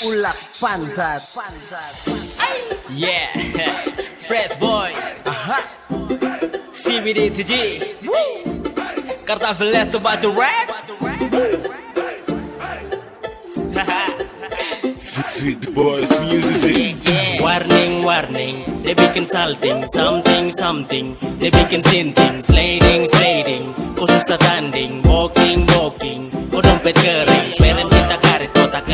Ulak pantat. Pantat. Yeah, fresh boy. Aha. CBD to G. Kartaveles to batu rap. Sweet boys music. Warning, warning, they bikin salting, something, something, they bikin sinting, sliding, sliding, khusus tanding, walking, walking,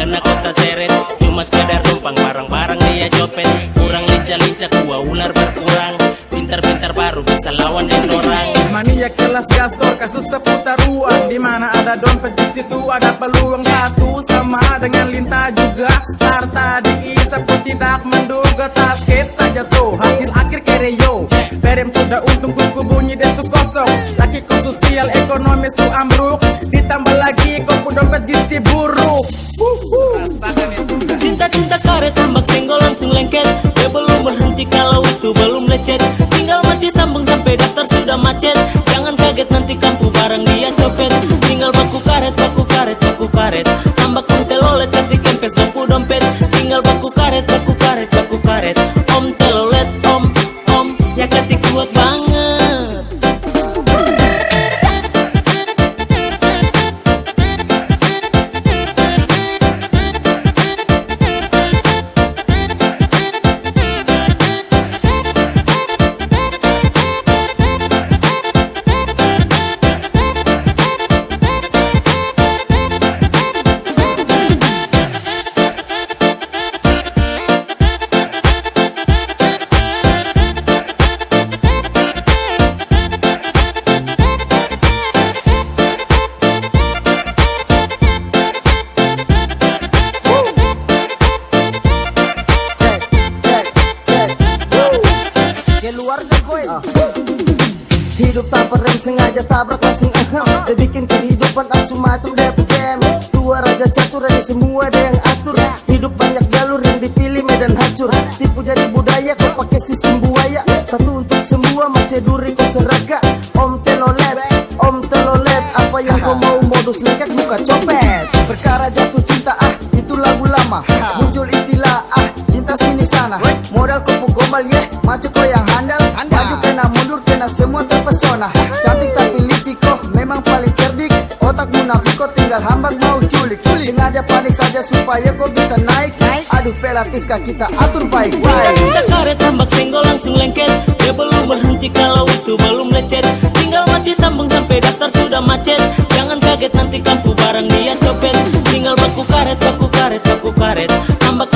karet, kota seret, cuma sekedar numpang barang-barang dia copet, kurang lincah-lincah gua ular berkurang, pintar-pintar baru bisa lawan dan orang. Mania kelas gastor kasus seputar uang di mana ada dompet di situ ada peluang satu. Sama dengan lintah juga harta diisap pun tidak menduga. Tasket saja tuh hasil akhir kereyo Perem sudah untung kuku bunyi desu kosong. Laki sosial ekonomi gisi buruk. Cinta-cinta karet tambak senggol langsung lengket. Ya belum berhenti kalau itu belum lecet. Tinggal mati sambung sampai daftar sudah macet. Jangan kaget nanti kampu barang dia copet. Tinggal baku karet, baku karet, baku karet. Tambak telolet kasih kempes lampu dompet. Tinggal baku karet, baku karet, baku karet Hidup tak rem sengaja tabrak langsung ahem Dia bikin kehidupan asu macam DPM Dua raja catur ini semua ada yang atur. Hidup banyak jalur yang dipilih medan hancur. Tipu jadi budaya kau pakai sistem buaya. Satu untuk semua macam duri kau seraga. Om telolet, om telolet Apa yang kau mau modus lengket muka copet Yeah. Maju kau yang handal. Maju kena mundur kena semua terpesona. Cantik tapi licik kok memang paling cerdik. Otak munafik kok tinggal hambak mau culik. Sengaja panik saja supaya kau bisa naik. Aduh pelatiskah kita atur baik-baik Cinta karet tambak senggol langsung lengket. Dia belum berhenti kalau itu belum lecet. Tinggal mati sambung sampai daftar sudah macet. Jangan kaget nanti kampu barang dia copet. Tinggal baku karet, baku karet, baku karet. Tambak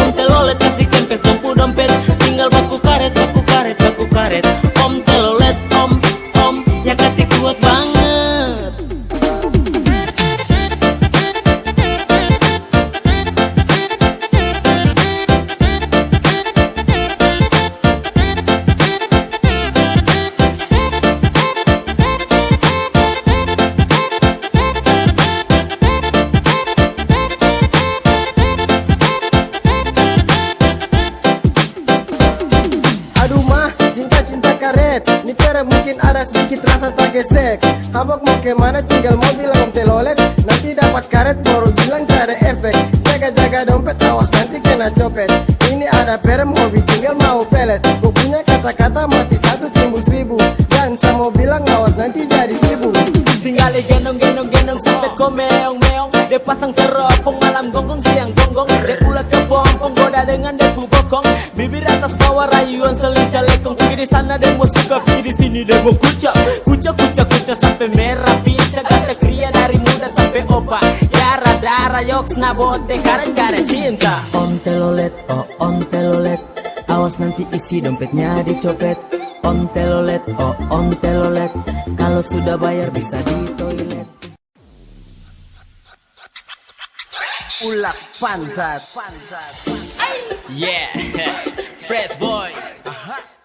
cinta-cinta karet. Ni pera mungkin ada sedikit rasa tergesek Habak mau ke mana tinggal mau bilang telolet. Nanti dapat karet baru bilang ada efek. Jaga-jaga dompet awas nanti kena copet. Ini ada perem hobi tinggal mau pelet. Gue punya kata-kata mati satu timbul seribu. Dan sama bilang awas nanti jadi ibu. Tinggal gendong-gendong-gendong sampai kau meong-meong. Dia pasang teropong malam gonggong siang gonggong. Dia pula ke pompong goda dengan debu bokong atas bawah rayuan selincah lekong. Pergi di sana mau suka pergi di sini mau kucak. Kucak kucak kucak sampai merah pincang. Kata kria dari muda sampai opa. Yara darah yoks nabote karet-karet cinta. Om telolet oh om telolet. Awas nanti isi dompetnya dicopet. Om telolet oh om telolet. Kalau sudah bayar bisa di toilet. Ulak pantat. Pantat. Yeah, fresh boy. Uh -huh.